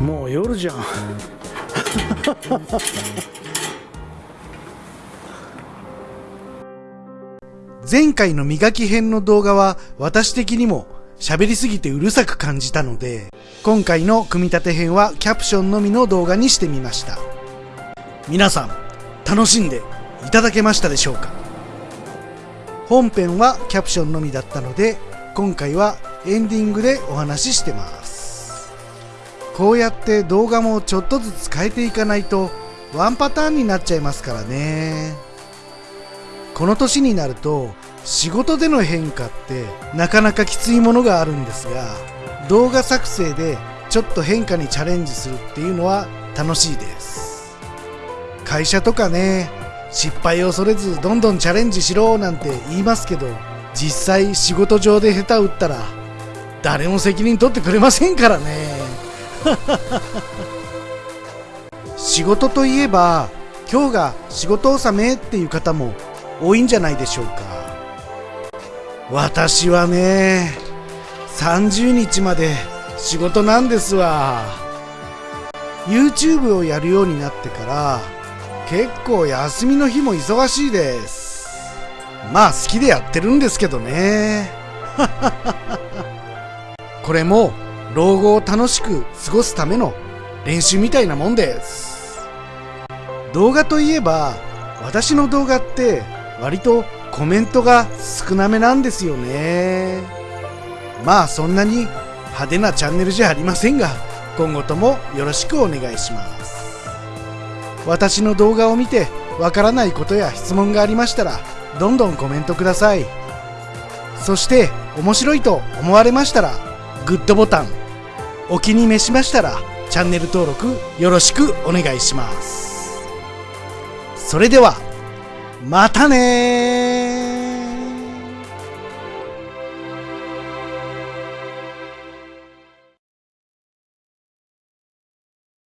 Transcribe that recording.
もう夜じゃん。前回の磨き編の動画は私的にも喋りすぎてうるさく感じたので今回の組み立て編はキャプションのみの動画にしてみました。皆さん楽しんでいただけましたでしょうか？本編はキャプションのみだったので今回はエンディングでお話ししてます。こうやって動画もちょっとずつ変えていかないとワンパターンになっちゃいますからね。この年になると仕事での変化ってなかなかきついものがあるんですが動画作成でちょっと変化にチャレンジするっていうのは楽しいです。会社とかね失敗を恐れずどんどんチャレンジしろなんて言いますけど実際仕事上で下手打ったら誰も責任取ってくれませんからね。仕事といえば今日が仕事納めっていう方も多いんじゃないでしょうか。私はね30日まで仕事なんですわ。YouTube をやるようになってから結構休みの日も忙しいです。まあ好きでやってるんですけどね。これも老後を楽しく過ごすための練習みたいなもんです。動画といえば私の動画って割とコメントが少なめなんですよね。まあそんなに派手なチャンネルじゃありませんが今後ともよろしくお願いします。私の動画を見てわからないことや質問がありましたらどんどんコメントください。そして面白いと思われましたらグッドボタンお気に召しましたらチャンネル登録よろしくお願いします。それではまたね